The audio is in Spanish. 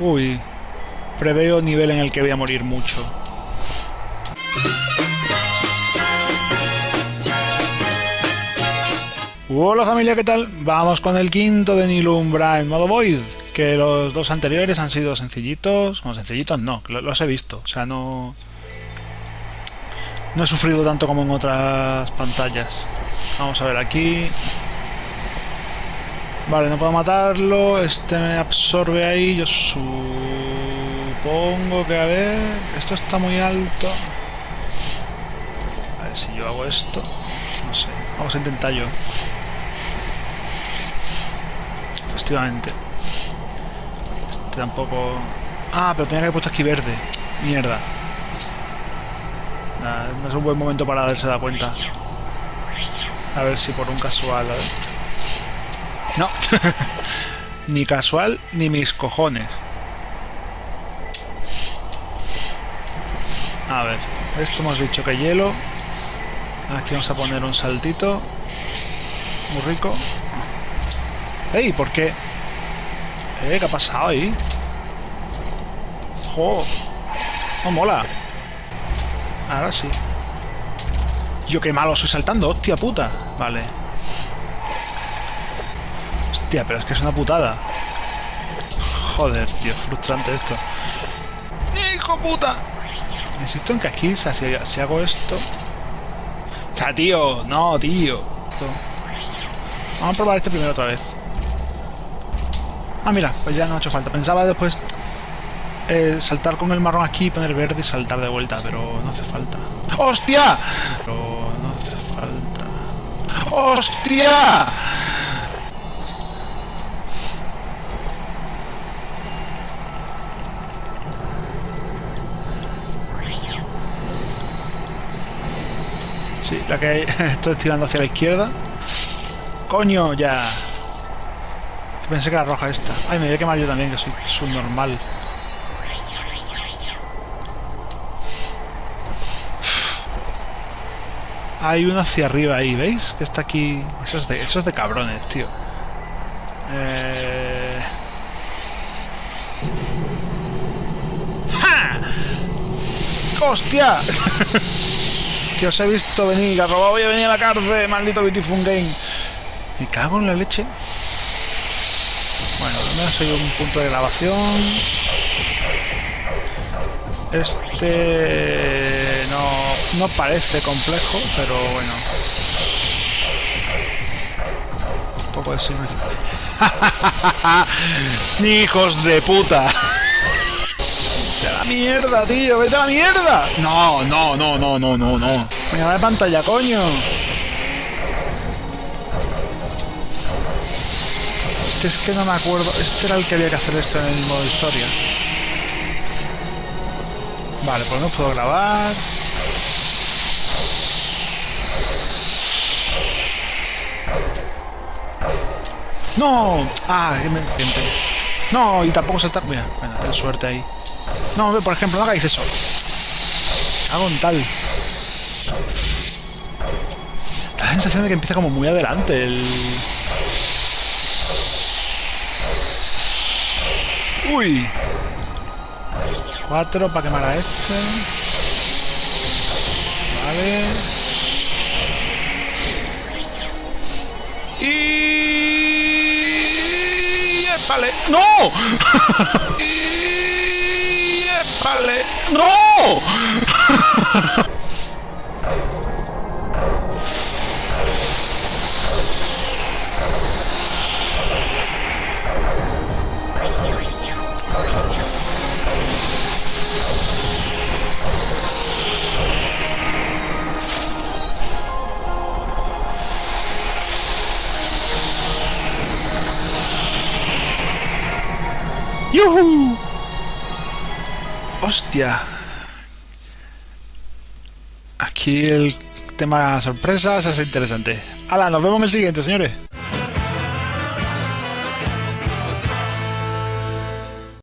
Uy, preveo nivel en el que voy a morir mucho. Hola familia, ¿qué tal? Vamos con el quinto de Nilumbra en modo Void, que los dos anteriores han sido sencillitos, bueno, sencillitos no, los he visto, o sea, no... No he sufrido tanto como en otras pantallas. Vamos a ver aquí. Vale, no puedo matarlo. Este me absorbe ahí. Yo supongo que a ver... Esto está muy alto. A ver si yo hago esto. No sé. Vamos a intentar yo. Efectivamente. Este tampoco... Ah, pero tenía que haber puesto aquí verde. Mierda. no es un buen momento para darse da cuenta. A ver si por un casual... No. ni casual ni mis cojones. A ver, esto hemos dicho que hielo. Aquí vamos a poner un saltito. Muy rico. ¡Ey! ¿Por qué? ¿Eh? ¿Qué ha pasado ahí? ¡Jo! ¡No mola! Ahora sí. Yo qué malo soy saltando, hostia puta. Vale. Hostia, pero es que es una putada. Joder, tío, frustrante esto. ¡Hijo puta! Insisto en que aquí, si, hago esto... O sea, tío, no, tío. Vamos a probar este primero otra vez. Ah, mira, pues ya no ha hecho falta. Pensaba después eh, saltar con el marrón aquí, poner verde y saltar de vuelta, pero no hace falta. ¡Hostia! Pero no hace falta. ¡Hostia! Sí, la que estoy tirando hacia la izquierda. ¡Coño, ya! Pensé que era roja esta. Ay, me voy a quemar yo también, que soy subnormal. Hay uno hacia arriba ahí, ¿veis? Que está aquí... Eso es de, eso es de cabrones, tío. Eh... ¡Ja! ¡Hostia! que os he visto venir, que robado voy a venir a la cárcel, maldito Beautiful Game. Me cago en la leche. Bueno, al menos hay un punto de grabación. Este no, no parece complejo, pero bueno. Un poco de ¡Ni hijos de puta! ¡Vete a la mierda, tío! ¡Vete a la mierda! No, no, no, no, no, no, no. Venga, de pantalla, coño. Este es que no me acuerdo. Este era el que había que hacer esto en el modo historia. Vale, pues no puedo grabar. ¡No! ¡Ah! Me No, y tampoco saltar... Mira, bueno, ten suerte ahí. No, por ejemplo, no hagáis eso. Hago un tal. La sensación de que empieza como muy adelante el... ¡Uy! Cuatro para quemar a este. Vale. Y... ¡Vale! ¡No! ¡No! ¡Yuhu! ¡Hostia! Aquí el tema sorpresas es interesante. ¡Hala! Nos vemos en el siguiente, señores.